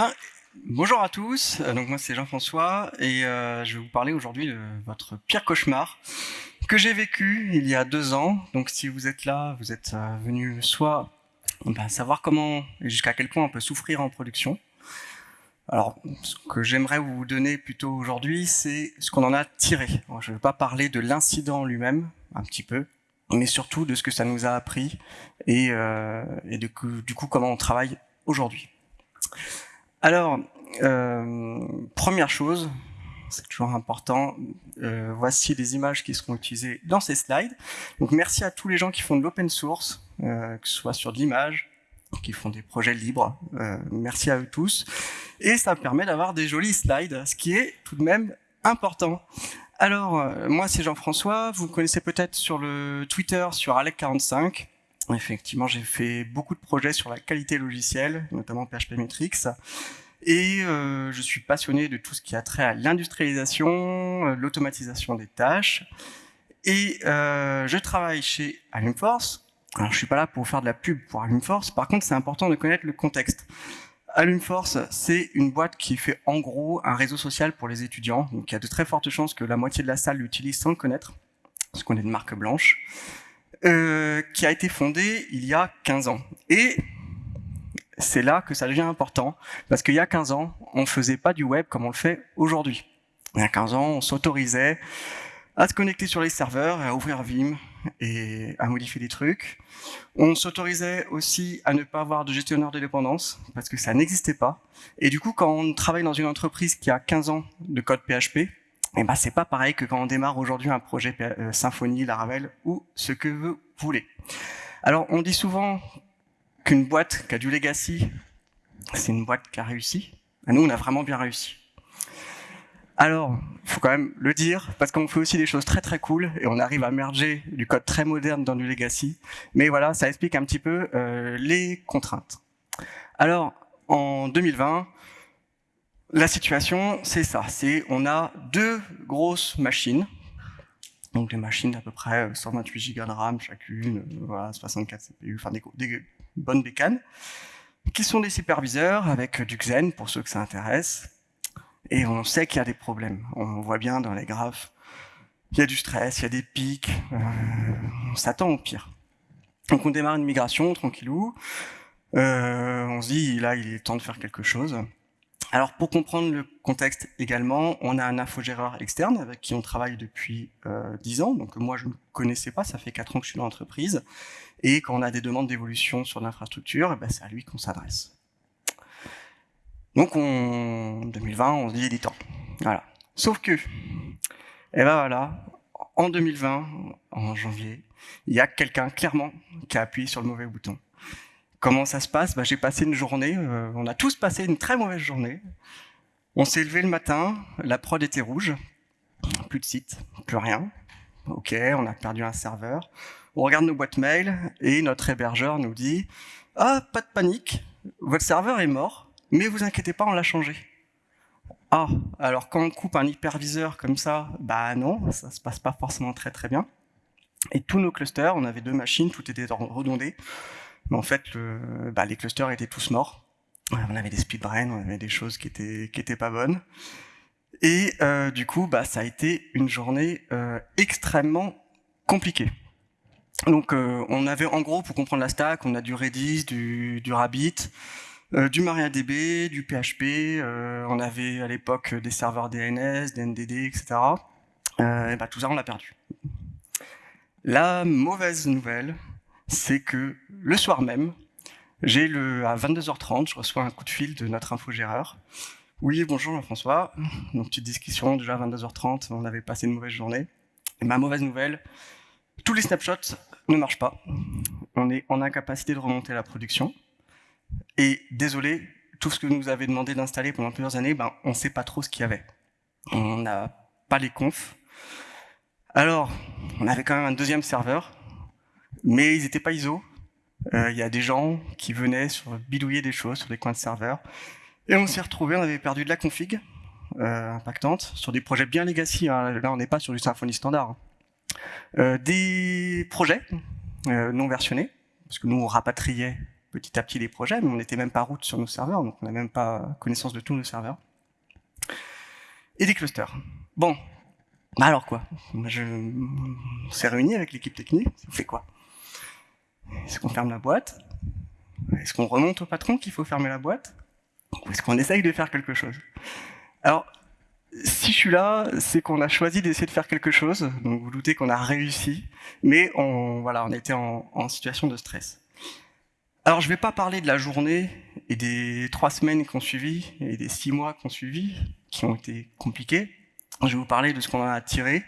Ben, bonjour à tous, donc moi c'est Jean-François et euh, je vais vous parler aujourd'hui de votre pire cauchemar que j'ai vécu il y a deux ans. Donc si vous êtes là, vous êtes euh, venu soit ben, savoir comment et jusqu'à quel point on peut souffrir en production. Alors ce que j'aimerais vous donner plutôt aujourd'hui, c'est ce qu'on en a tiré. je ne vais pas parler de l'incident lui-même, un petit peu, mais surtout de ce que ça nous a appris et, euh, du coup comment on travaille aujourd'hui. Alors, euh, première chose, c'est toujours important, euh, voici les images qui seront utilisées dans ces slides. Donc merci à tous les gens qui font de l'open source, euh, que ce soit sur de l'image, qui font des projets libres. Euh, merci à eux tous. Et ça permet d'avoir des jolis slides, ce qui est tout de même important. Alors, euh, moi c'est Jean-François, vous me connaissez peut-être sur le Twitter, sur Alec45. Effectivement, j'ai fait beaucoup de projets sur la qualité logicielle, notamment PHP Metrics. Et euh, je suis passionné de tout ce qui a trait à l'industrialisation, euh, l'automatisation des tâches. Et euh, je travaille chez Alumforce. Alors, je suis pas là pour faire de la pub pour Alumforce. Par contre, c'est important de connaître le contexte. Alumforce, c'est une boîte qui fait en gros un réseau social pour les étudiants. Donc, il y a de très fortes chances que la moitié de la salle l'utilise sans le connaître, parce qu'on est de marque blanche. Euh, qui a été fondée il y a 15 ans. Et c'est là que ça devient important, parce qu'il y a 15 ans, on ne faisait pas du web comme on le fait aujourd'hui. Il y a 15 ans, on s'autorisait à se connecter sur les serveurs, à ouvrir Vim et à modifier des trucs. On s'autorisait aussi à ne pas avoir de gestionnaire de dépendance, parce que ça n'existait pas. Et du coup, quand on travaille dans une entreprise qui a 15 ans de code PHP, eh ben c'est pas pareil que quand on démarre aujourd'hui un projet euh, Symfony, Laravel ou ce que vous voulez. Alors on dit souvent qu'une boîte qui a du legacy, c'est une boîte qui a réussi. nous, on a vraiment bien réussi. Alors, il faut quand même le dire, parce qu'on fait aussi des choses très très cool, et on arrive à merger du code très moderne dans du legacy. Mais voilà, ça explique un petit peu euh, les contraintes. Alors, en 2020, la situation, c'est ça. C'est on a deux grosses machines, donc des machines d'à peu près 128 Go de RAM chacune, euh, voilà, 64 CPU, enfin des, des, bonnes bécanes, qui sont des superviseurs avec du Xen pour ceux que ça intéresse? Et on sait qu'il y a des problèmes. On voit bien dans les graphes, il y a du stress, il y a des pics, euh, on s'attend au pire. Donc on démarre une migration tranquillou. Euh, on se dit là il est temps de faire quelque chose. Alors pour comprendre le contexte également, on a un infogéreur externe avec qui on travaille depuis euh, 10 ans, donc moi je ne connaissais pas, ça fait 4 ans que je suis dans l'entreprise, et quand on a des demandes d'évolution sur l'infrastructure, eh ben, c'est à lui qu'on s'adresse. Donc en 2020, on se dit il est temps. Voilà. Sauf que, et eh ben voilà, en 2020, en janvier, il y a quelqu'un clairement qui a appuyé sur le mauvais bouton. Comment ça se passe? Bah, J'ai passé une journée, euh, on a tous passé une très mauvaise journée. On s'est levé le matin, la prod était rouge, plus de site, plus rien. Ok, on a perdu un serveur. On regarde nos boîtes mail et notre hébergeur nous dit « Ah, pas de panique, votre serveur est mort, mais vous inquiétez pas, on l'a changé. » Ah, alors quand on coupe un hyperviseur comme ça, bah non, ça se passe pas forcément très très bien. Et tous nos clusters, on avait deux machines, tout était redondé. En fait, bah, les clusters étaient tous morts. On avait des speedbrains, on avait des choses qui étaient qui étaient pas bonnes. Et euh, du coup, bah, ça a été une journée euh, extrêmement compliquée. Donc, euh, on avait en gros, pour comprendre la stack, on a du Redis, du, Rabbit, du MariaDB, du PHP. On avait à l'époque des serveurs DNS, des NDD, etc. et bah, tout ça, on l'a perdu. La mauvaise nouvelle, c'est que le soir même, j'ai le à 22h30, je reçois un coup de fil de notre infogéreur. Oui, bonjour Jean-François. Donc petite discussion, déjà à 22h30, on avait passé une mauvaise journée. Et ma mauvaise nouvelle, tous les snapshots ne marchent pas. On est en incapacité de remonter la production. Et désolé, tout ce que nous avez demandé d'installer pendant plusieurs années, ben, on ne sait pas trop ce qu'il y avait. On n'a pas les confs. Alors, on avait quand même un deuxième serveur mais ils n'étaient pas ISO. Euh, il y a des gens qui venaient sur, bidouiller des choses sur des coins de serveurs. Et on s'est retrouvé, on avait perdu de la config euh, impactante sur des projets bien legacy. Hein. Là, on n'est pas sur du Symfony standard. Hein. Euh, des projets non versionnés, parce que nous, on rapatriait petit à petit les projets, mais on n'était même pas route sur nos serveurs, donc on n'a même pas connaissance de tous nos serveurs. Et des clusters. Bon, bah alors quoi? Je... On s'est réunis avec l'équipe technique, on fait quoi? Est-ce qu'on ferme la boîte? Est-ce qu'on remonte au patron qu'il faut fermer la boîte? Ou est-ce qu'on essaye de faire quelque chose? Alors, si je suis là, c'est qu'on a choisi d'essayer de faire quelque chose, donc vous doutez qu'on a réussi, mais on, voilà, on était en, en situation de stress. Alors je ne vais pas parler de la journée et des trois semaines qui ont suivi, et des six mois qui ont suivi, qui ont été compliqués, je vais vous parler de ce qu'on a tiré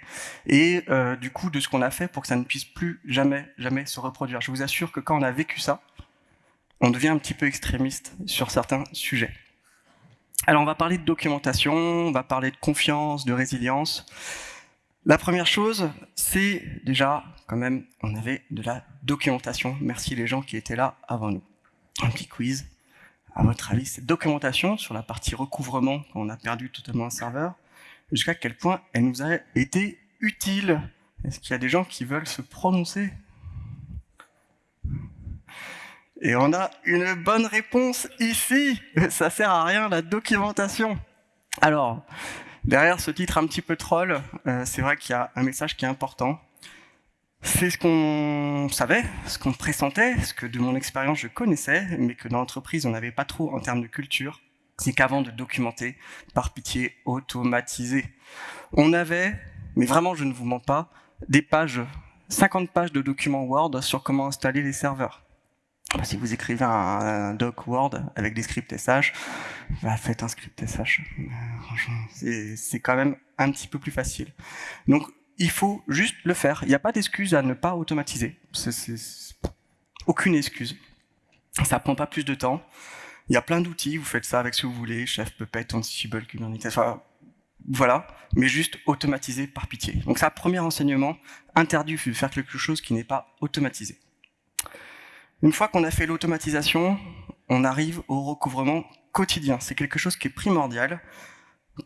et euh, du coup de ce qu'on a fait pour que ça ne puisse plus jamais, jamais se reproduire. Je vous assure que quand on a vécu ça, on devient un petit peu extrémiste sur certains sujets. Alors on va parler de documentation, on va parler de confiance, de résilience. La première chose, c'est déjà quand même, on avait de la documentation. Merci les gens qui étaient là avant nous. Un petit quiz. À votre avis, cette documentation sur la partie recouvrement, quand on a perdu totalement un serveur, jusqu'à quel point elle nous a été utile. Est-ce qu'il y a des gens qui veulent se prononcer? Et on a une bonne réponse ici. Ça sert à rien la documentation. Alors, derrière ce titre un petit peu troll, euh, c'est vrai qu'il y a un message qui est important. C'est ce qu'on savait, ce qu'on pressentait, ce que de mon expérience je connaissais, mais que dans l'entreprise on n'avait pas trop en termes de culture c'est qu'avant de documenter, par pitié, automatiser. On avait, mais vraiment je ne vous mens pas, des pages, 50 pages de documents Word sur comment installer les serveurs. Bah, si vous écrivez un, doc Word avec des scripts SH, bah, faites un script SH. C'est quand même un petit peu plus facile. Donc, il faut juste le faire. Il n'y a pas d'excuse à ne pas automatiser. Aucune excuse. Ça prend pas plus de temps. Il y a plein d'outils, vous faites ça avec ce que vous voulez, Chef, Puppet, Ansible, Kubernetes, enfin, voilà, mais juste automatisé par pitié. Donc ça, premier enseignement, interdit de faire quelque chose qui n'est pas automatisé. Une fois qu'on a fait l'automatisation, on arrive au recouvrement quotidien. C'est quelque chose qui est primordial.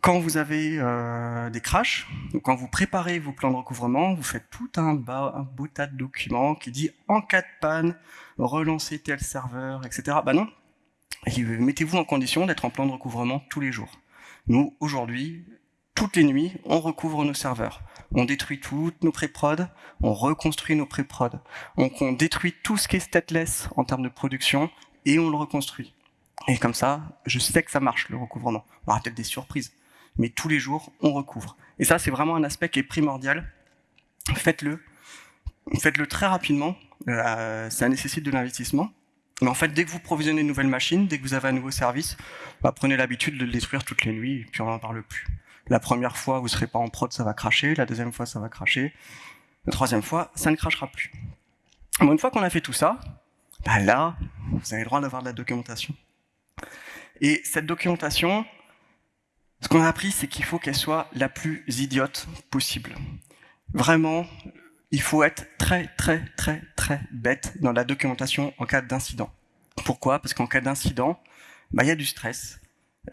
Quand vous avez euh, des crashs, quand vous préparez vos plans de recouvrement, vous faites tout un, un beau tas de documents qui dit en cas de panne, relancer tel serveur, etc. Bah non, mettez-vous en condition d'être en plan de recouvrement tous les jours. Nous, aujourd'hui, toutes les nuits, on recouvre nos serveurs. On détruit toutes nos pré-prod, on reconstruit nos pré-prod. Donc on détruit tout ce qui est stateless en termes de production et on le reconstruit. Et comme ça, je sais que ça marche, le recouvrement. On aura peut-être des surprises. Mais tous les jours, on recouvre. Et ça, c'est vraiment un aspect qui est primordial. Faites-le. Faites-le très rapidement. Euh, ça nécessite de l'investissement. Mais en fait, dès que vous provisionnez une nouvelle machine, dès que vous avez un nouveau service, bah, prenez l'habitude de le détruire toutes les nuits, puis on n'en parle plus. La première fois, vous ne serez pas en prod, ça va cracher. La deuxième fois, ça va cracher. La troisième fois, ça ne crachera plus. Bon, une fois qu'on a fait tout ça, bah là, vous avez le droit d'avoir de la documentation. Et cette documentation, ce qu'on a appris, c'est qu'il faut qu'elle soit la plus idiote possible. Vraiment, il faut être très très très très bête dans la documentation en cas d'incident. Pourquoi? Parce qu'en cas d'incident, bah, il y a du stress,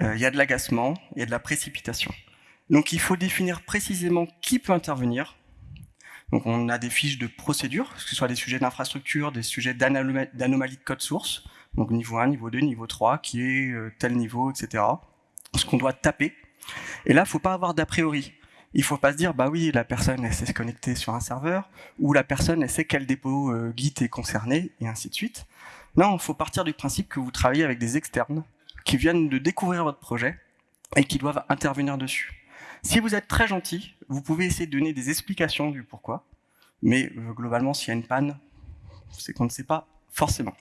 euh, il y a de l'agacement, il y a de la précipitation. Donc il faut définir précisément qui peut intervenir. Donc on a des fiches de procédure, que ce soit des sujets d'infrastructure, des sujets d'anomalie de code source, donc niveau 1, niveau 2, niveau 3, qui est euh, tel niveau, etc. Ce qu'on doit taper. Et là, il ne faut pas avoir d'a priori il faut pas se dire, bah oui, la personne, elle sait se connecter sur un serveur, ou la personne, elle sait quel dépôt euh, Git est concerné, et ainsi de suite. Non, il faut partir du principe que vous travaillez avec des externes qui viennent de découvrir votre projet et qui doivent intervenir dessus. Si vous êtes très gentil, vous pouvez essayer de donner des explications du pourquoi, mais euh, globalement, s'il y a une panne, c'est qu'on ne sait pas forcément.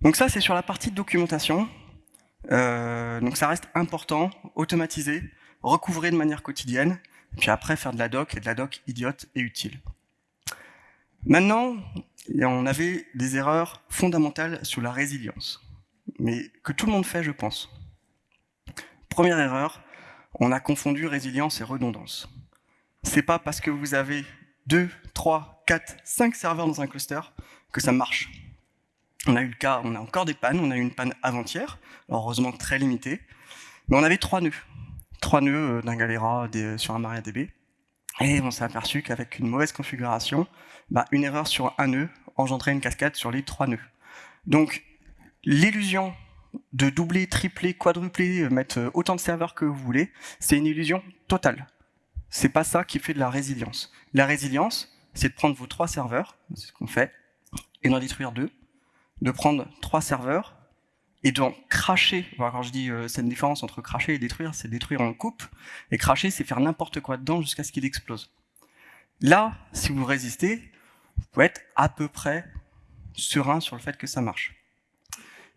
Donc ça, c'est sur la partie de documentation. Euh, donc ça reste important, automatisé recouvrer de manière quotidienne, puis après faire de la doc, et de la doc idiote et utile. Maintenant, on avait des erreurs fondamentales sur la résilience, mais que tout le monde fait, je pense. Première erreur, on a confondu résilience et redondance. C'est pas parce que vous avez 2, 3, 4, 5 serveurs dans un cluster que ça marche. On a eu le cas, on a encore des pannes, on a eu une panne avant-hier, heureusement très limitée, mais on avait trois nœuds trois nœuds euh, d'un Galera sur un MariaDB. Et on s'est aperçu qu'avec une mauvaise configuration, bah, une erreur sur un nœud engendrait une cascade sur les trois nœuds. Donc, l'illusion de doubler, tripler, quadrupler, euh, mettre euh, autant de serveurs que vous voulez, c'est une illusion totale. C'est pas ça qui fait de la résilience. La résilience, c'est de prendre vos trois serveurs, c'est ce qu'on fait, et d'en détruire deux, de prendre trois serveurs et d'en cracher. quand je dis euh, c'est une différence entre cracher et détruire, c'est détruire en coupe, et cracher, c'est faire n'importe quoi dedans jusqu'à ce qu'il explose. Là, si vous résistez, vous pouvez être à peu près serein sur le fait que ça marche.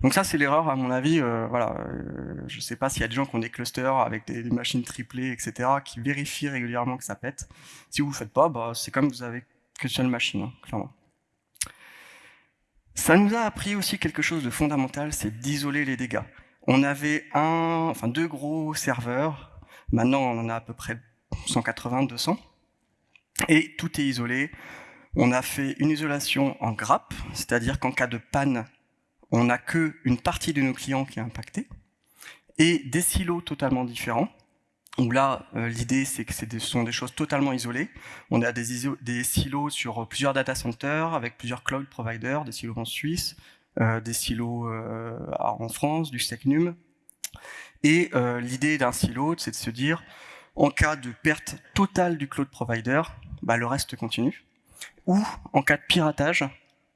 Donc ça, c'est l'erreur, à mon avis. Euh, voilà, euh, je ne sais pas s'il y a des gens qui ont des clusters avec des, machines triplées, etc., qui vérifient régulièrement que ça pète. Si vous ne le faites pas, bah, c'est comme vous avez que seule machine, hein, clairement. Ça nous a appris aussi quelque chose de fondamental, c'est d'isoler les dégâts. On avait un, enfin deux gros serveurs, maintenant on en a à peu près 180, 200, et tout est isolé. On a fait une isolation en grappe, c'est-à-dire qu'en cas de panne, on n'a qu'une partie de nos clients qui est impactée, et des silos totalement différents, où là, euh, l'idée, c'est que ce sont des choses totalement isolées. On a des, silos sur plusieurs data centers, avec plusieurs cloud providers, des silos en Suisse, euh, des silos euh, en France, du SecNum. Et l'idée d'un silo, c'est de se dire, en cas de perte totale du cloud provider, bah, le reste continue. Ou, en cas de piratage,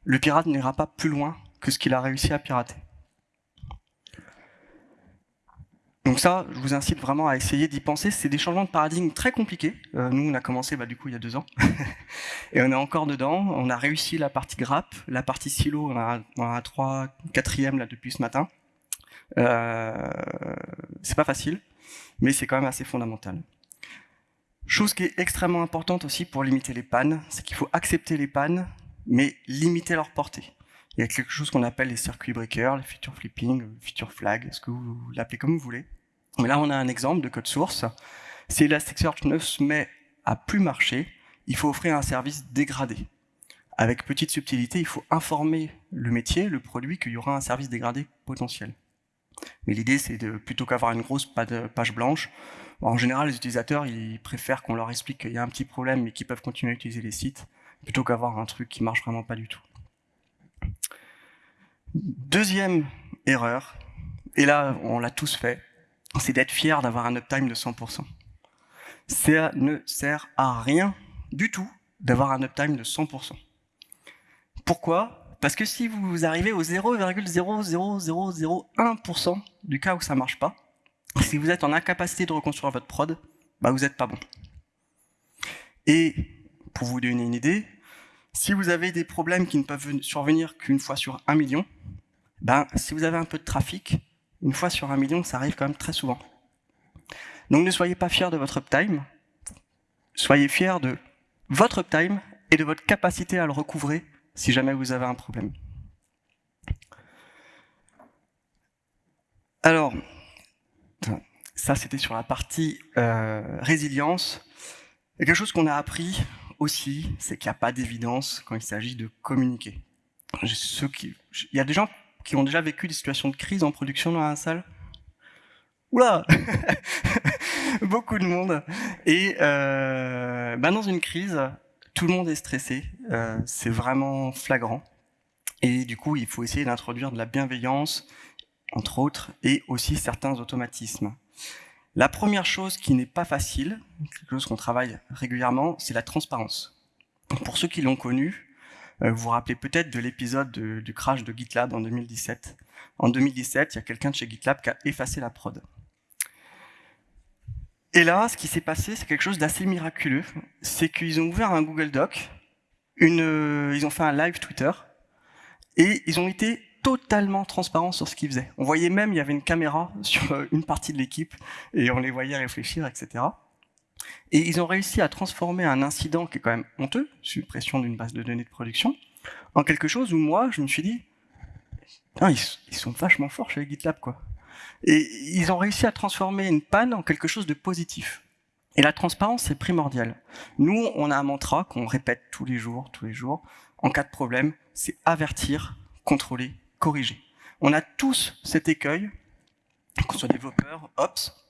le pirate n'ira pas plus loin que ce qu'il a réussi à pirater. Donc ça, je vous incite vraiment à essayer d'y penser. C'est des changements de paradigme très compliqués. Euh, nous, on a commencé bah, du coup il y a deux ans. et on est encore dedans. On a réussi la partie grappe. La partie silo, on a, un 3, 4 là depuis ce matin. Euh, c'est pas facile, mais c'est quand même assez fondamental. Chose qui est extrêmement importante aussi pour limiter les pannes, c'est qu'il faut accepter les pannes, mais limiter leur portée. Il y a quelque chose qu'on appelle les circuits breakers, les feature flipping, feature flag, ce que vous l'appelez comme vous voulez. Mais là, on a un exemple de code source. Si Elasticsearch ne se met à plus marcher, il faut offrir un service dégradé. Avec petite subtilité, il faut informer le métier, le produit, qu'il y aura un service dégradé potentiel. Mais l'idée, c'est de plutôt qu'avoir une grosse page blanche, en général, les utilisateurs, ils préfèrent qu'on leur explique qu'il y a un petit problème, mais qu'ils peuvent continuer à utiliser les sites, plutôt qu'avoir un truc qui marche vraiment pas du tout. Deuxième erreur, et là on l'a tous fait, c'est d'être fier d'avoir un uptime de 100%. Ça ne sert à rien du tout d'avoir un uptime de 100%. Pourquoi? Parce que si vous arrivez au 0,00001% du cas où ça marche pas, si vous êtes en incapacité de reconstruire votre prod, bah vous n'êtes pas bon. Et pour vous donner une idée, si vous avez des problèmes qui ne peuvent survenir qu'une fois sur un million, ben, si vous avez un peu de trafic, une fois sur un million, ça arrive quand même très souvent. Donc ne soyez pas fiers de votre uptime, soyez fiers de votre uptime et de votre capacité à le recouvrer si jamais vous avez un problème. Alors, ça c'était sur la partie euh, résilience. quelque chose qu'on a appris aussi, c'est qu'il n'y a pas d'évidence quand il s'agit de communiquer. Il y a des gens qui ont déjà vécu des situations de crise en production dans la salle Oula Beaucoup de monde. Et euh, bah, dans une crise, tout le monde est stressé. Euh, c'est vraiment flagrant. Et du coup, il faut essayer d'introduire de la bienveillance, entre autres, et aussi certains automatismes. La première chose qui n'est pas facile, quelque chose qu'on travaille régulièrement, c'est la transparence. Pour ceux qui l'ont connu, vous vous rappelez peut-être de l'épisode du crash de GitLab en 2017. En 2017, il y a quelqu'un chez GitLab qui a effacé la prod. Et là, ce qui s'est passé, c'est quelque chose d'assez miraculeux. C'est qu'ils ont ouvert un Google Doc, euh, ils ont fait un live Twitter, et ils ont été totalement transparent sur ce qu'ils faisaient. On voyait même, il y avait une caméra sur euh, une partie de l'équipe, et on les voyait réfléchir, etc. Et ils ont réussi à transformer un incident qui est quand même honteux, suppression d'une base de données de production, en quelque chose où moi, je me suis dit, ils, sont vachement forts chez GitLab, quoi. Et ils ont réussi à transformer une panne en quelque chose de positif. Et la transparence, c'est primordial. Nous, on a un mantra qu'on répète tous les jours, tous les jours. En cas de problème, c'est avertir, contrôler, corriger. On a tous cet écueil, qu'on soit développeur, ops,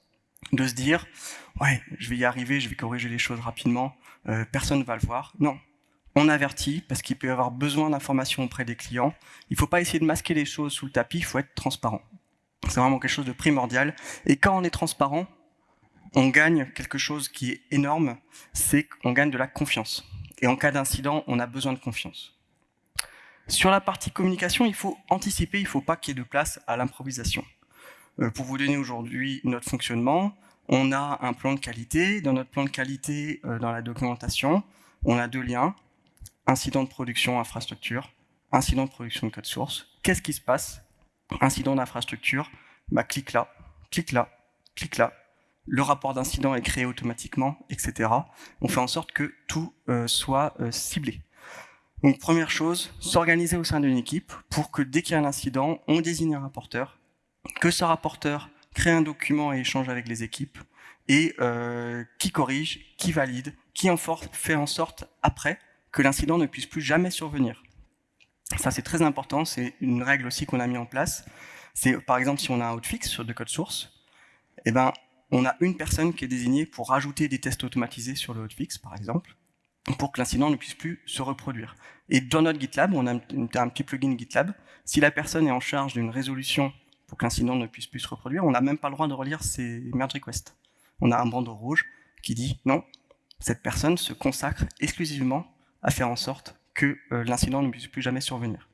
de se dire « ouais, je vais y arriver, je vais corriger les choses rapidement, euh, personne ne va le voir ». Non, on avertit parce qu'il peut y avoir besoin d'informations auprès des clients. Il ne faut pas essayer de masquer les choses sous le tapis, il faut être transparent. C'est vraiment quelque chose de primordial. Et quand on est transparent, on gagne quelque chose qui est énorme, c'est qu'on gagne de la confiance. Et en cas d'incident, on a besoin de confiance. Sur la partie communication, il faut anticiper, il ne faut pas qu'il y ait de place à l'improvisation. Euh, pour vous donner aujourd'hui notre fonctionnement, on a un plan de qualité. Dans notre plan de qualité, euh, dans la documentation, on a deux liens. Incident de production infrastructure, incident de production de code source. Qu'est-ce qui se passe? Incident d'infrastructure, bah, clique là, clique là, clique là. Le rapport d'incident est créé automatiquement, etc. On fait en sorte que tout euh, soit ciblé. Donc première chose, s'organiser au sein d'une équipe pour que dès qu'il y a un incident, on désigne un rapporteur, que ce rapporteur crée un document et échange avec les équipes, et euh, qui corrige, qui valide, qui en fait en sorte après que l'incident ne puisse plus jamais survenir. Ça c'est très important, c'est une règle aussi qu'on a mis en place. C'est par exemple si on a un hotfix sur de code source, eh ben, on a une personne qui est désignée pour rajouter des tests automatisés sur le hotfix par exemple, pour que l'incident ne puisse plus se reproduire. Et dans notre GitLab, on a un, petit plugin GitLab. Si la personne est en charge d'une résolution pour que l'incident ne puisse plus se reproduire, on n'a même pas le droit de relire ses merge requests. On a un bandeau rouge qui dit non, cette personne se consacre exclusivement à faire en sorte que euh, l'incident ne puisse plus jamais survenir.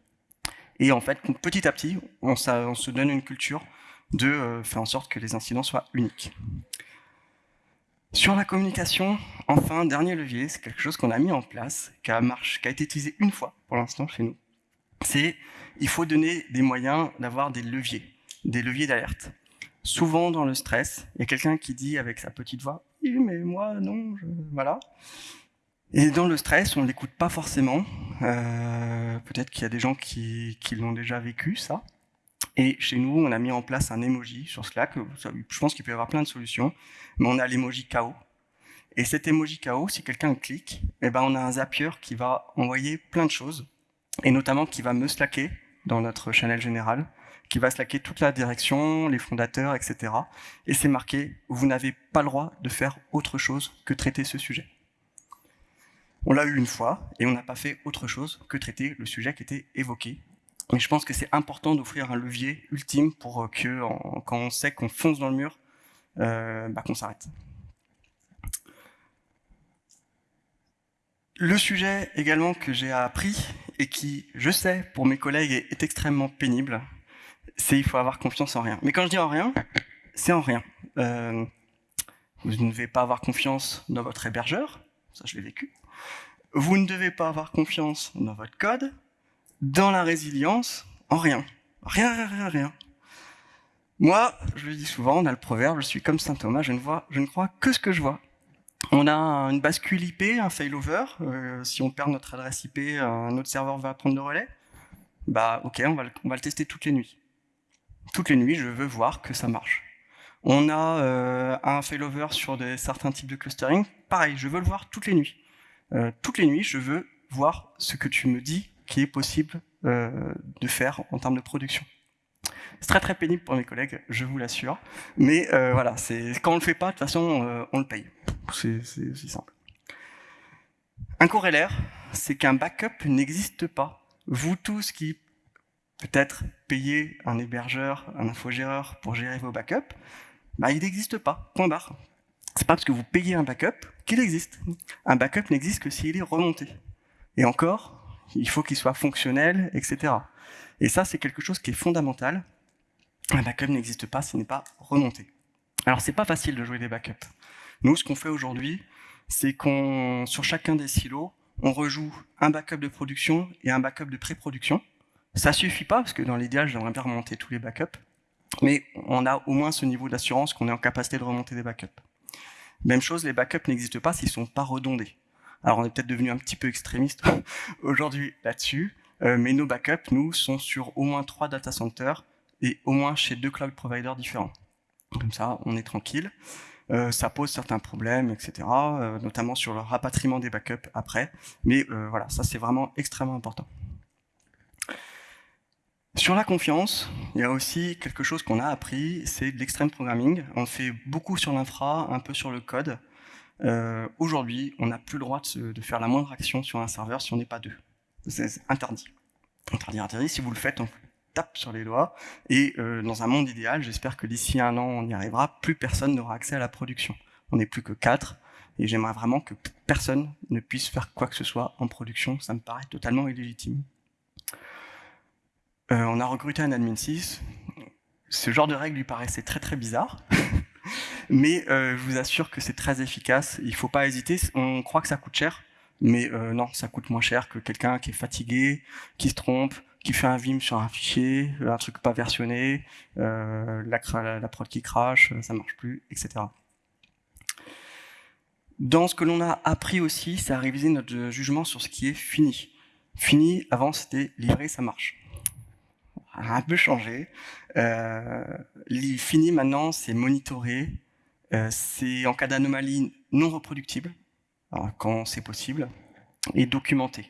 Et en fait, petit à petit, on, se donne une culture de euh, faire en sorte que les incidents soient uniques. Sur la communication, enfin, dernier levier, c'est quelque chose qu'on a mis en place, qui a, marche, qui a été utilisé une fois pour l'instant chez nous. C'est il faut donner des moyens d'avoir des leviers, des leviers d'alerte. Souvent dans le stress, il y a quelqu'un qui dit avec sa petite voix « oui, mais moi, non, je... voilà ». Et dans le stress, on ne l'écoute pas forcément. Euh, Peut-être qu'il y a des gens qui, l'ont déjà vécu, ça. Et chez nous, on a mis en place un emoji sur Slack. Je pense qu'il peut y avoir plein de solutions, mais on a l'emoji KO. Et cet emoji KO, si quelqu'un clique, eh ben on a un Zapier qui va envoyer plein de choses, et notamment qui va me slacker dans notre channel général, qui va slacker toute la direction, les fondateurs, etc. Et c'est marqué, vous n'avez pas le droit de faire autre chose que traiter ce sujet. On l'a eu une fois, et on n'a pas fait autre chose que traiter le sujet qui était évoqué, mais je pense que c'est important d'offrir un levier ultime pour que, quand on sait qu'on fonce dans le mur, euh, bah, qu'on s'arrête. Le sujet également que j'ai appris et qui, je sais, pour mes collègues est, extrêmement pénible, c'est il faut avoir confiance en rien. Mais quand je dis en rien, c'est en rien. Euh, vous ne devez pas avoir confiance dans votre hébergeur, ça je l'ai vécu. Vous ne devez pas avoir confiance dans votre code, dans la résilience, en rien. Rien, rien, rien, rien. Moi, je le dis souvent, on a le proverbe, je suis comme saint Thomas, je ne, vois, je ne crois que ce que je vois. On a une bascule IP, un failover, euh, si on perd notre adresse IP, un autre serveur va prendre le relais. Bah ok, on va le tester toutes les nuits. Toutes les nuits, je veux voir que ça marche. On a euh, un failover sur certains types de clustering, pareil, je veux le voir toutes les nuits. Euh, toutes les nuits, je veux voir ce que tu me dis qui est possible euh, de faire en termes de production. C'est très très pénible pour mes collègues, je vous l'assure. Mais voilà, quand on le fait pas, de toute façon, on le paye. C'est aussi simple. Un corollaire, c'est qu'un backup n'existe pas. Vous tous qui peut-être payez un hébergeur, un infogéreur pour gérer vos backups, bah, il n'existe pas, point barre. C'est pas parce que vous payez un backup qu'il existe. Un backup n'existe que s'il est remonté. Et encore, il faut qu'il soit fonctionnel, etc. Et ça, c'est quelque chose qui est fondamental. Un backup n'existe pas s'il n'est pas remonté. Alors, c'est pas facile de jouer des backups. Nous, ce qu'on fait aujourd'hui, c'est qu'on, sur chacun des silos, on rejoue un backup de production et un backup de pré-production. Ça suffit pas, parce que dans l'idéal, j'aimerais bien remonter tous les backups, mais on a au moins ce niveau d'assurance qu'on est en capacité de remonter des backups. Même chose, les backups n'existent pas s'ils sont pas redondés. Alors on est peut-être devenu un petit peu extrémiste aujourd'hui là-dessus, euh, mais nos backups, nous, sont sur au moins trois data centers et au moins chez deux cloud providers différents. Comme ça, on est tranquille. Euh, ça pose certains problèmes, etc., euh, notamment sur le rapatriement des backups après. Mais voilà, ça c'est vraiment extrêmement important. Sur la confiance, il y a aussi quelque chose qu'on a appris, c'est de l'extreme programming. On fait beaucoup sur l'infra, un peu sur le code. Euh, Aujourd'hui, on n'a plus le droit de, faire la moindre action sur un serveur si on n'est pas deux. C'est interdit. Interdit, interdit. Si vous le faites, on tape sur les doigts. Et euh, dans un monde idéal, j'espère que d'ici un an, on y arrivera, plus personne n'aura accès à la production. On n'est plus que quatre. Et j'aimerais vraiment que personne ne puisse faire quoi que ce soit en production. Ça me paraît totalement illégitime. Euh, on a recruté un admin 6. Ce genre de règle lui paraissait très très bizarre. mais euh, je vous assure que c'est très efficace. Il ne faut pas hésiter. On croit que ça coûte cher, mais euh, non, ça coûte moins cher que quelqu'un qui est fatigué, qui se trompe, qui fait un vim sur un fichier, un truc pas versionné, euh, la, prod qui crache, ça marche plus, etc. Dans ce que l'on a appris aussi, c'est à réviser notre jugement sur ce qui est fini. Fini, avant c'était livré, ça marche. Un peu changé. Euh, fini maintenant, c'est monitorer, euh, c'est en cas d'anomalie non reproductible, quand c'est possible, et documenté.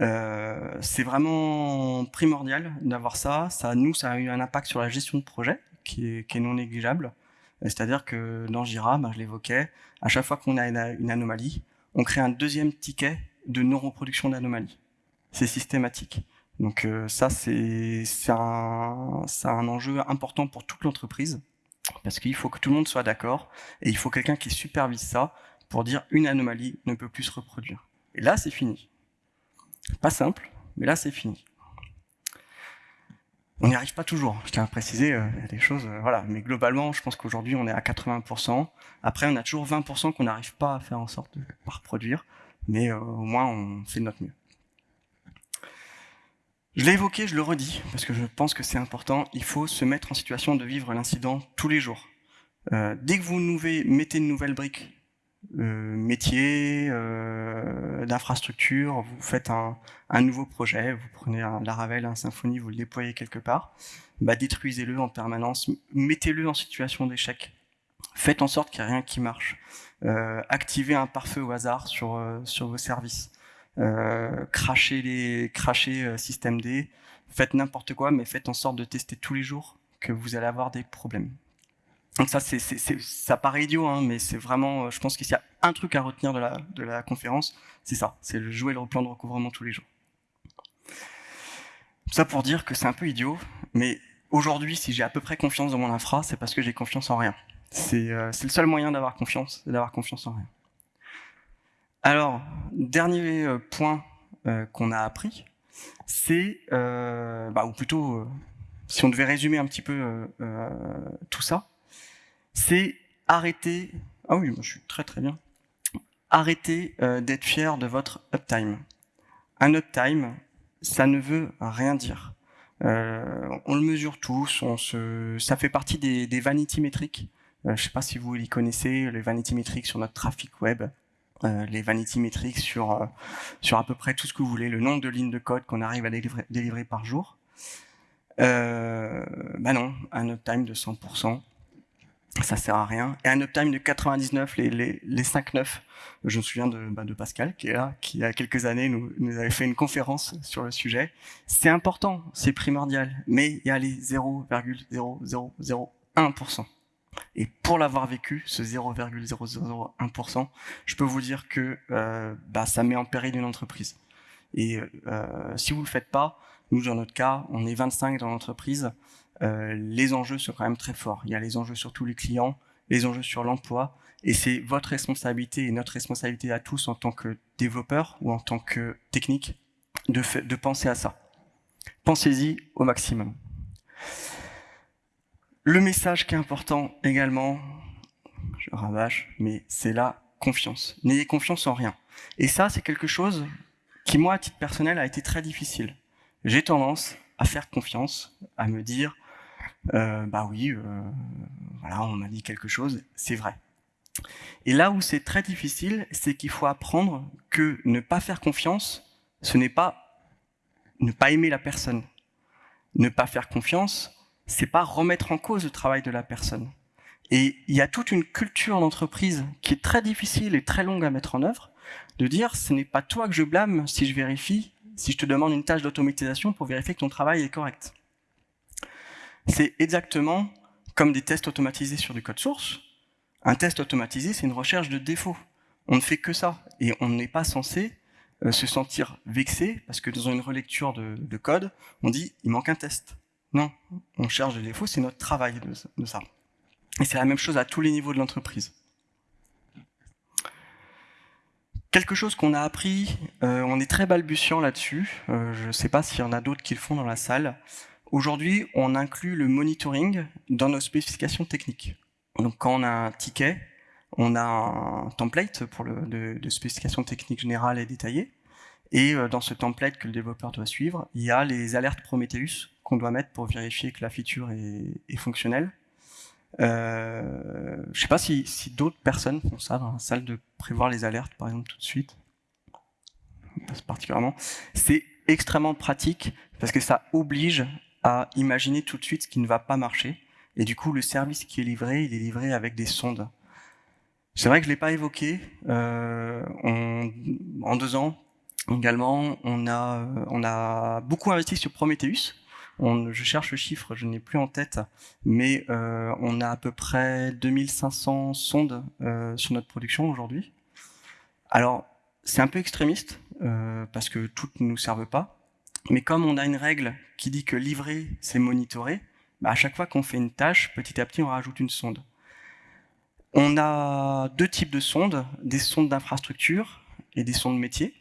Euh, c'est vraiment primordial d'avoir ça. ça. Nous, ça a eu un impact sur la gestion de projet qui est, non négligeable. C'est-à-dire que dans Jira, ben, je l'évoquais, à chaque fois qu'on a une, anomalie, on crée un deuxième ticket de non-reproduction d'anomalie. C'est systématique. Donc euh, ça, c'est un, enjeu important pour toute l'entreprise, parce qu'il faut que tout le monde soit d'accord, et il faut quelqu'un qui supervise ça pour dire une anomalie ne peut plus se reproduire. Et là, c'est fini. Pas simple, mais là, c'est fini. On n'y arrive pas toujours, je tiens à préciser, euh, y a des choses, euh, voilà. Mais globalement, je pense qu'aujourd'hui, on est à 80%. Après, on a toujours 20% qu'on n'arrive pas à faire en sorte de reproduire, mais au moins, on fait de notre mieux. Je l'ai évoqué, je le redis, parce que je pense que c'est important, il faut se mettre en situation de vivre l'incident tous les jours. Euh, dès que vous mettez une nouvelle brique, euh, métier, euh, d'infrastructure, vous faites un, nouveau projet, vous prenez un Laravel, un Symfony, vous le déployez quelque part, bah, détruisez-le en permanence, mettez-le en situation d'échec. Faites en sorte qu'il n'y ait rien qui marche. Activez un pare-feu au hasard sur vos services euh, crachez les crachez euh, système D, faites n'importe quoi, mais faites en sorte de tester tous les jours que vous allez avoir des problèmes. Donc ça, c'est, ça paraît idiot, hein, mais c'est vraiment, euh, je pense qu'il y a un truc à retenir de la, conférence, c'est ça, c'est le jouer le plan de recouvrement tous les jours. Ça pour dire que c'est un peu idiot, mais aujourd'hui, si j'ai à peu près confiance dans mon infra, c'est parce que j'ai confiance en rien. C'est le seul moyen d'avoir confiance, d'avoir confiance en rien. Alors, dernier euh, point euh, qu'on a appris, c'est, euh, bah, ou plutôt, si on devait résumer un petit peu tout ça, c'est arrêter, ah oui, moi je suis très très bien, arrêtez d'être fier de votre uptime. Un uptime, ça ne veut rien dire. on le mesure tous, on se, ça fait partie des, des vanity métriques. je ne sais pas si vous les connaissez, les vanity métriques sur notre trafic web. Euh, les vanity metrics sur, euh, sur à peu près tout ce que vous voulez, le nombre de lignes de code qu'on arrive à délivrer, par jour. Euh, bah non, un uptime de 100%, ça sert à rien. Et un uptime de 99, les, les, les 5-9, je me souviens de, bah, de Pascal, qui est là, qui il y a quelques années nous, nous avait fait une conférence sur le sujet. C'est important, c'est primordial, mais il y a les 0,0001%. Et pour l'avoir vécu, ce 0,001%, je peux vous dire que euh, bah, ça met en péril une entreprise. Et euh, si vous ne le faites pas, nous dans notre cas, on est 25 dans l'entreprise, euh, les enjeux sont quand même très forts. Il y a les enjeux sur tous les clients, les enjeux sur l'emploi, et c'est votre responsabilité et notre responsabilité à tous en tant que développeurs ou en tant que technique de penser à ça. Pensez-y au maximum. Le message qui est important également, je rabâche, mais c'est la confiance. N'ayez confiance en rien. Et ça, c'est quelque chose qui, moi, à titre personnel, a été très difficile. J'ai tendance à faire confiance, à me dire, euh, bah oui, euh, voilà, on m'a dit quelque chose, c'est vrai. Et là où c'est très difficile, c'est qu'il faut apprendre que ne pas faire confiance, ce n'est pas ne pas aimer la personne. Ne pas faire confiance, c'est pas remettre en cause le travail de la personne. Et il y a toute une culture d'entreprise qui est très difficile et très longue à mettre en œuvre, de dire ce n'est pas toi que je blâme si je vérifie, si je te demande une tâche d'automatisation pour vérifier que ton travail est correct. C'est exactement comme des tests automatisés sur du code source. Un test automatisé, c'est une recherche de défauts. On ne fait que ça. Et on n'est pas censé euh, se sentir vexé parce que dans une relecture de, code, on dit « il manque un test ». Non, on cherche des défauts, c'est notre travail de ça. Et c'est la même chose à tous les niveaux de l'entreprise. Quelque chose qu'on a appris, euh, on est très balbutiant là-dessus, euh, je ne sais pas s'il y en a d'autres qui le font dans la salle. Aujourd'hui, on inclut le monitoring dans nos spécifications techniques. Donc quand on a un ticket, on a un template pour de, de spécification technique générale et détaillée. Et euh, dans ce template que le développeur doit suivre, il y a les alertes Prometheus qu'on doit mettre pour vérifier que la feature est, est fonctionnelle. Euh, je ne sais pas si, si d'autres personnes font ça dans la salle de prévoir les alertes, par exemple, tout de suite. Particulièrement. C'est extrêmement pratique parce que ça oblige à imaginer tout de suite ce qui ne va pas marcher. Et du coup, le service qui est livré, il est livré avec des sondes. C'est vrai que je ne l'ai pas évoqué. Euh, en deux ans, également, on a, on a beaucoup investi sur Prometheus je cherche le chiffre, je n'ai plus en tête, mais euh, on a à peu près 2500 sondes euh, sur notre production aujourd'hui. Alors, c'est un peu extrémiste, euh, parce que toutes ne nous servent pas, mais comme on a une règle qui dit que livrer, c'est monitorer, bah à chaque fois qu'on fait une tâche, petit à petit, on rajoute une sonde. On a deux types de sondes, des sondes d'infrastructure et des sondes métiers.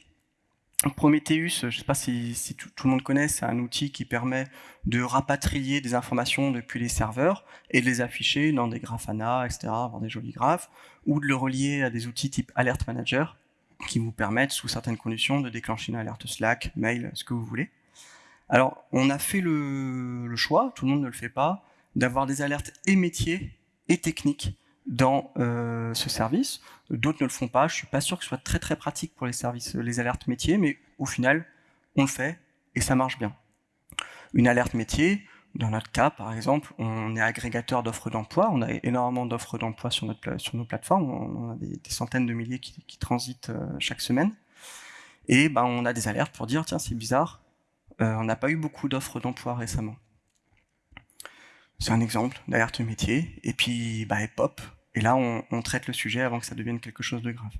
Prometheus, je ne sais pas si, tout, le monde connaît, c'est un outil qui permet de rapatrier des informations depuis les serveurs et de les afficher dans des Grafana, etc., avoir des jolis graphes, ou de le relier à des outils type Alert Manager, qui vous permettent, sous certaines conditions, de déclencher une alerte Slack, mail, ce que vous voulez. Alors, on a fait le choix, tout le monde ne le fait pas, d'avoir des alertes et métiers et techniques dans euh, ce service. D'autres ne le font pas. Je suis pas sûr que ce soit très très pratique pour les services, les alertes métiers, mais au final, on le fait et ça marche bien. Une alerte métier, dans notre cas, par exemple, on est agrégateur d'offres d'emploi. On a énormément d'offres d'emploi sur, sur nos plateformes. On a des, centaines de milliers qui, transitent euh, chaque semaine. Et ben, on a des alertes pour dire, tiens, c'est bizarre, euh, on n'a pas eu beaucoup d'offres d'emploi récemment. C'est un exemple d'alerte métier. Et puis, bah, pop. Et là, on, traite le sujet avant que ça devienne quelque chose de grave.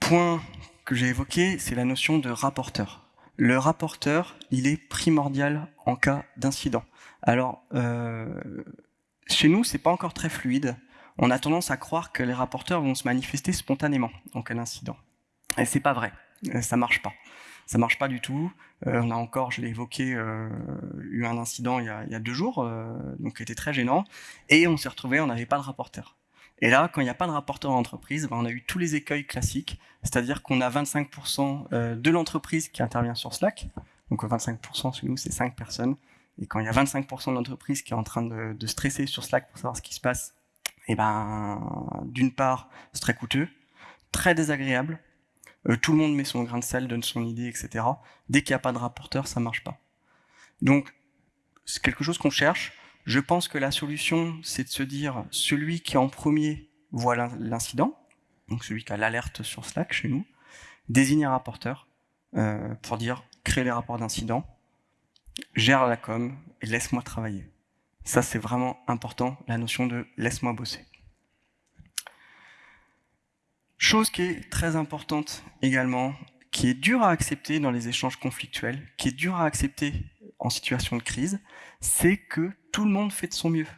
Point que j'ai évoqué, c'est la notion de rapporteur. Le rapporteur, il est primordial en cas d'incident. Alors, euh, chez nous, c'est pas encore très fluide. On a tendance à croire que les rapporteurs vont se manifester spontanément en cas d'incident. Et c'est pas vrai. Ça marche pas ça marche pas du tout. Euh, on a encore, je l'ai évoqué, euh, eu un incident il y a, deux jours, euh, donc qui était très gênant, et on s'est retrouvé, on n'avait pas de rapporteur. Et là, quand il n'y a pas de rapporteur en entreprise, ben, on a eu tous les écueils classiques, c'est-à-dire qu'on a 25% de l'entreprise qui intervient sur Slack, donc 25% chez nous, c'est 5 personnes, et quand il y a 25% de l'entreprise qui est en train de, stresser sur Slack pour savoir ce qui se passe, et ben, d'une part, c'est très coûteux, très désagréable, euh, tout le monde met son grain de sel, donne son idée, etc. Dès qu'il n'y a pas de rapporteur, ça marche pas. Donc, c'est quelque chose qu'on cherche. Je pense que la solution, c'est de se dire, celui qui en premier voit l'incident, donc celui qui a l'alerte sur Slack chez nous, désigne un rapporteur euh, pour dire, crée les rapports d'incident, gère la com et laisse-moi travailler. Ça, c'est vraiment important, la notion de laisse-moi bosser. Chose qui est très importante également, qui est dure à accepter dans les échanges conflictuels, qui est dure à accepter en situation de crise, c'est que tout le monde fait de son mieux.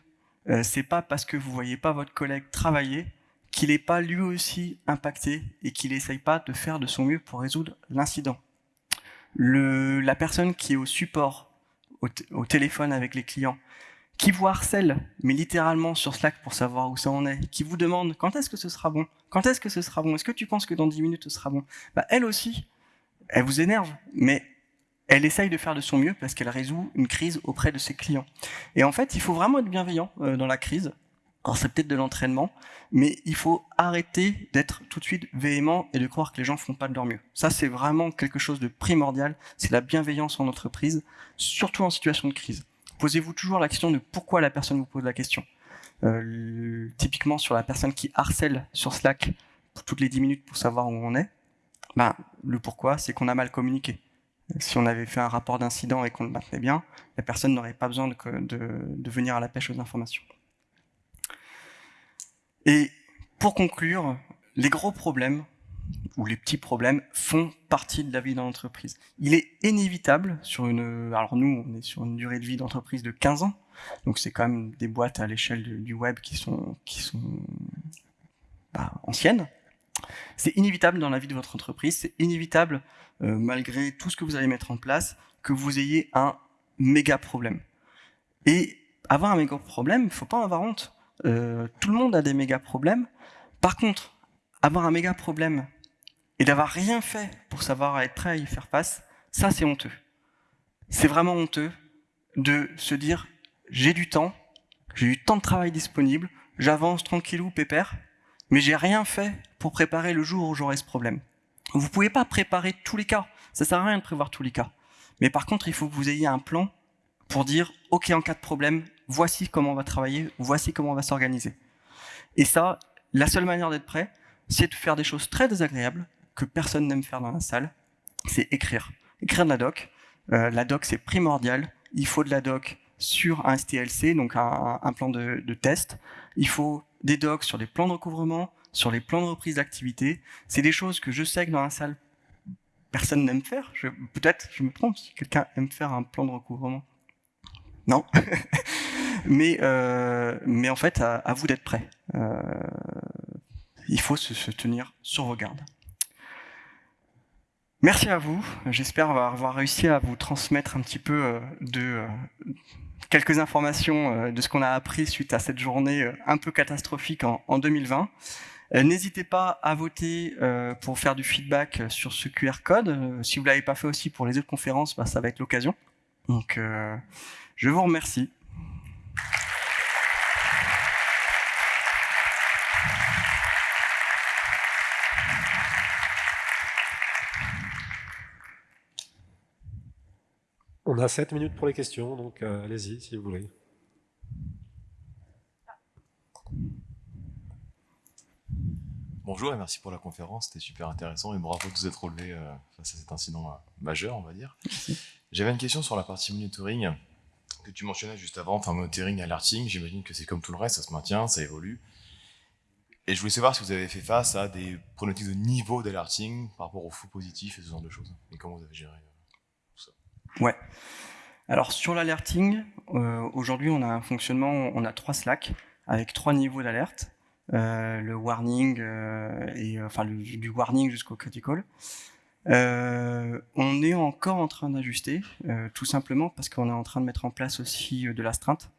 Euh, c'est pas parce que vous voyez pas votre collègue travailler qu'il n'est pas lui aussi impacté et qu'il essaye pas de faire de son mieux pour résoudre l'incident. La personne qui est au support, au téléphone avec les clients, qui vous harcèle, mais littéralement sur Slack pour savoir où ça en est, qui vous demande quand est-ce que ce sera bon, quand est-ce que ce sera bon, est-ce que tu penses que dans 10 minutes ce sera bon? Bah, Elle aussi, elle vous énerve, mais elle essaye de faire de son mieux parce qu'elle résout une crise auprès de ses clients. Et en fait, il faut vraiment être bienveillant euh, dans la crise. Alors c'est peut-être de l'entraînement, mais il faut arrêter d'être tout de suite véhément et de croire que les gens font pas de leur mieux. Ça, c'est vraiment quelque chose de primordial. C'est la bienveillance en entreprise, surtout en situation de crise posez-vous toujours la question de pourquoi la personne vous pose la question. Euh, typiquement sur la personne qui harcèle sur Slack toutes les 10 minutes pour savoir où on est, ben, Le pourquoi, c'est qu'on a mal communiqué. Si on avait fait un rapport d'incident et qu'on le maintenait bien, la personne n'aurait pas besoin de, de, venir à la pêche aux informations. Et pour conclure, les gros problèmes ou les petits problèmes font partie de la vie dans l'entreprise. Il est inévitable sur une, alors nous on est sur une durée de vie d'entreprise de 15 ans, donc c'est quand même des boîtes à l'échelle du web qui sont, qui sont bah, anciennes. C'est inévitable dans la vie de votre entreprise, c'est inévitable euh, malgré tout ce que vous allez mettre en place que vous ayez un méga problème. Et avoir un méga problème, il faut pas avoir honte. Euh, tout le monde a des méga problèmes. Par contre, avoir un méga problème et d'avoir rien fait pour savoir être prêt à y faire face, ça c'est honteux. C'est vraiment honteux de se dire j'ai du temps, j'ai du temps de travail disponible, j'avance tranquillou, pépère, mais j'ai rien fait pour préparer le jour où j'aurai ce problème. Vous pouvez pas préparer tous les cas, ça sert à rien de prévoir tous les cas. Mais par contre, il faut que vous ayez un plan pour dire, ok, en cas de problème, voici comment on va travailler, voici comment on va s'organiser. Et ça, la seule manière d'être prêt, c'est de faire des choses très désagréables que personne n'aime faire dans la salle, c'est écrire. Écrire de la doc. Euh, la doc, c'est primordial. Il faut de la doc sur un STLC, donc un, plan de, test. Il faut des docs sur les plans de recouvrement, sur les plans de reprise d'activité. C'est des choses que je sais que dans la salle, personne n'aime faire. Peut-être, je me trompe, si quelqu'un aime faire un plan de recouvrement. Non mais, euh, mais en fait, à, vous d'être prêt. Euh, il faut se, se tenir sur vos gardes. Merci à vous. J'espère avoir réussi à vous transmettre un petit peu euh, de euh, quelques informations euh, de ce qu'on a appris suite à cette journée un peu catastrophique en 2020. N'hésitez pas à voter pour faire du feedback sur ce QR code. Si vous l'avez pas fait aussi pour les autres conférences, bah, ça va être l'occasion. Donc, je vous remercie. On a 7 minutes pour les questions, donc euh, allez-y si vous voulez. Bonjour et merci pour la conférence, c'était super intéressant et bravo de vous être relevé euh, face à cet incident euh, majeur, on va dire. J'avais une question sur la partie monitoring que tu mentionnais juste avant, enfin monitoring, alerting, j'imagine que c'est comme tout le reste, ça se maintient, ça évolue. Et je voulais savoir si vous avez fait face à des problématiques de niveau d'alerting par rapport aux faux positifs et ce genre de choses, et comment vous avez géré Ouais. Alors sur l'alerting, euh, aujourd'hui on a un fonctionnement, on a trois Slack avec trois niveaux d'alerte, euh, le warning euh, et enfin du warning jusqu'au critical. on est encore en train d'ajuster, tout simplement parce qu'on est en train de mettre en place aussi de l'astreinte.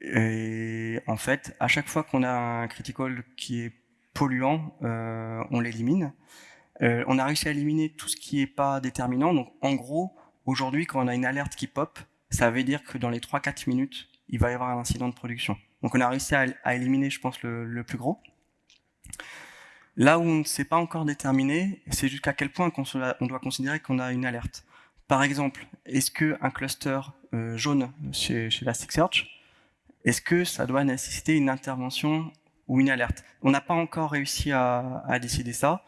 Et en fait, à chaque fois qu'on a un critical qui est polluant, on l'élimine. on a réussi à éliminer tout ce qui n'est pas déterminant. Donc en gros, Aujourd'hui, quand on a une alerte qui pop, ça veut dire que dans les 3-4 minutes, il va y avoir un incident de production. Donc on a réussi à, éliminer, je pense, le, plus gros. Là où on ne s'est pas encore déterminé, c'est jusqu'à quel point on doit considérer qu'on a une alerte. Par exemple, est-ce qu'un cluster euh, jaune chez, chez Elasticsearch, est-ce que ça doit nécessiter une intervention ou une alerte? On n'a pas encore réussi à décider ça.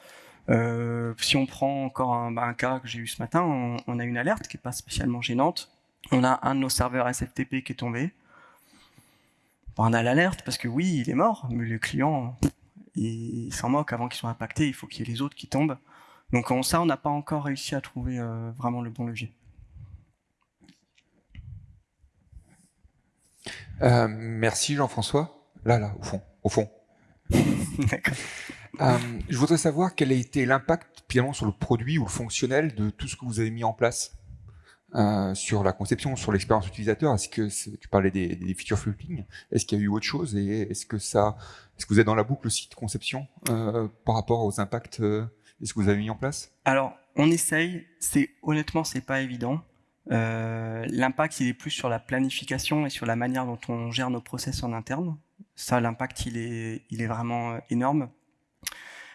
Euh, si on prend encore un, bah, cas que j'ai eu ce matin, on, a une alerte qui n'est pas spécialement gênante. On a un de nos serveurs SFTP qui est tombé. on a l'alerte parce que oui, il est mort, mais le client, il, s'en moque avant qu'ils soient impactés, il faut qu'il y ait les autres qui tombent. Donc ça, on n'a pas encore réussi à trouver euh, vraiment le bon levier. Euh, merci Jean-François. Là, là, au fond, au fond. D'accord. Euh, je voudrais savoir quel a été l'impact finalement sur le produit ou le fonctionnel de tout ce que vous avez mis en place euh, sur la conception, sur l'expérience utilisateur. Est-ce que tu parlais des, des feature floating Est-ce qu'il y a eu autre chose et est-ce que ça, est-ce que vous êtes dans la boucle aussi de conception euh, par rapport aux impacts Est-ce que vous avez mis en place? Alors, on essaye. C'est honnêtement, c'est pas évident. L'impact, il est plus sur la planification et sur la manière dont on gère nos process en interne. Ça, l'impact, il est vraiment énorme.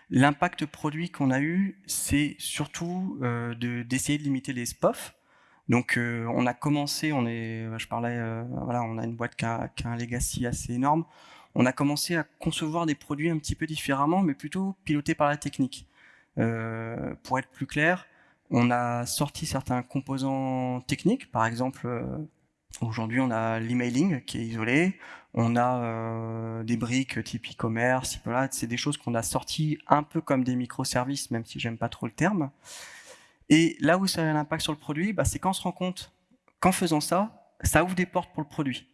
L'impact produit qu'on a eu, c'est surtout euh, d'essayer de, limiter les SPOF. Donc euh, on a commencé, on est, je parlais, euh, voilà, on a une boîte qui a, qui a, un legacy assez énorme. On a commencé à concevoir des produits un petit peu différemment, mais plutôt pilotés par la technique. Euh, pour être plus clair, on a sorti certains composants techniques, par exemple, aujourd'hui on a l'emailing qui est isolé, on a euh, des briques type e-commerce, c'est des choses qu'on a sorties un peu comme des microservices, même si j'aime pas trop le terme. Et là où ça a un impact sur le produit, bah, c'est quand on se rend compte qu'en faisant ça, ça ouvre des portes pour le produit.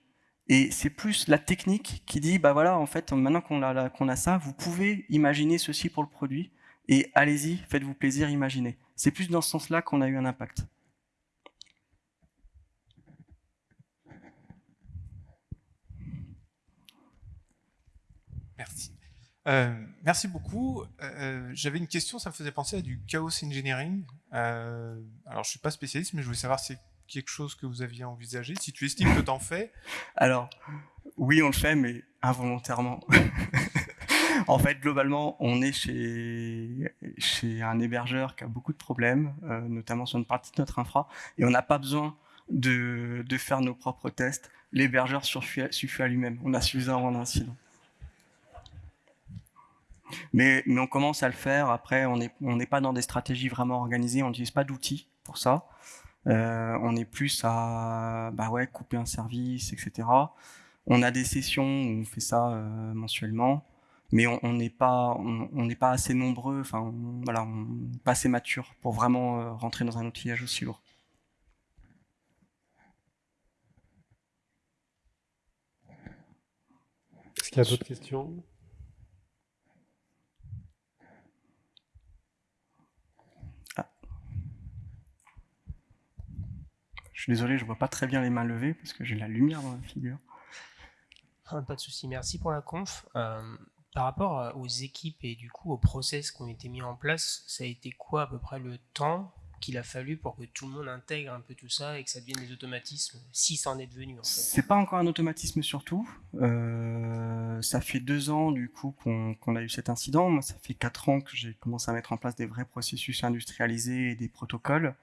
Et c'est plus la technique qui dit, bah voilà, en fait, maintenant qu'on a ça, vous pouvez imaginer ceci pour le produit, et allez-y, faites-vous plaisir, imaginez. C'est plus dans ce sens-là qu'on a eu un impact. Merci. Euh, merci beaucoup. Euh, euh, j'avais une question, ça me faisait penser à du chaos engineering. alors, je ne suis pas spécialiste, mais je voulais savoir si c'est quelque chose que vous aviez envisagé, si tu estimes que tu en fais. Alors, oui, on le fait, mais involontairement. en fait, globalement, on est chez, un hébergeur qui a beaucoup de problèmes, notamment sur une partie de notre infra, et on n'a pas besoin de, faire nos propres tests. L'hébergeur suffit à lui-même. On a suffisamment d'incidents. Mais, on commence à le faire. Après, on n'est pas dans des stratégies vraiment organisées. On n'utilise pas d'outils pour ça. Euh, on est plus à bah ouais, couper un service, etc. On a des sessions où on fait ça euh, mensuellement, mais on n'est pas, on pas assez nombreux. Enfin, voilà, on n'est pas assez mature pour vraiment euh, rentrer dans un outillage aussi lourd. Est-ce qu'il y a d'autres questions? Je suis désolé, je vois pas très bien les mains levées parce que j'ai la lumière dans la figure. Ah, pas de souci, merci pour la conf. Euh, par rapport euh, aux équipes et du coup aux process qui ont été mis en place, ça a été quoi à peu près le temps qu'il a fallu pour que tout le monde intègre un peu tout ça et que ça devienne des automatismes, si ça en est devenu en fait C'est pas encore un automatisme surtout. Euh, ça fait deux ans du coup qu'on a eu cet incident. Moi, ça fait quatre ans que j'ai commencé à mettre en place des vrais processus industrialisés et des protocoles.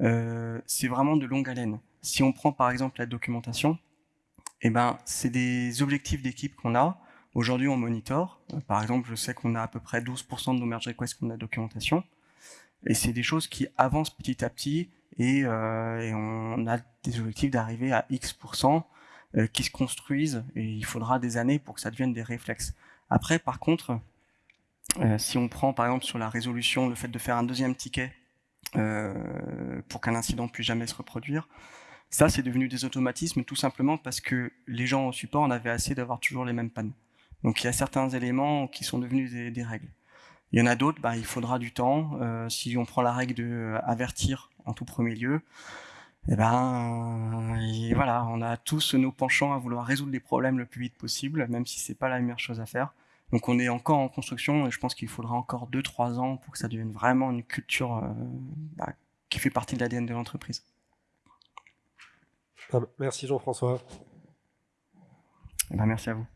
Euh, c'est vraiment de longue haleine. Si on prend par exemple la documentation, eh ben, c'est des objectifs d'équipe qu'on a. Aujourd'hui, on monitor. Euh, par exemple, je sais qu'on a à peu près 12% de nos merge requests qu'on a documentation. Et c'est des choses qui avancent petit à petit et, euh, on a des objectifs d'arriver à X% qui se construisent et il faudra des années pour que ça devienne des réflexes. Après, par contre, si on prend par exemple sur la résolution le fait de faire un deuxième ticket euh, pour qu'un incident puisse jamais se reproduire. Ça, c'est devenu des automatismes tout simplement parce que les gens au support en avaient assez d'avoir toujours les mêmes pannes. Donc il y a certains éléments qui sont devenus des, règles. Il y en a d'autres, bah, il faudra du temps. Euh, si on prend la règle de euh, avertir en tout premier lieu, eh ben, voilà, on a tous nos penchants à vouloir résoudre les problèmes le plus vite possible, même si c'est pas la meilleure chose à faire. Donc on est encore en construction et je pense qu'il faudra encore 2-3 ans pour que ça devienne vraiment une culture euh, bah, qui fait partie de l'ADN de l'entreprise. Ah, merci Jean-François. Ben, merci à vous.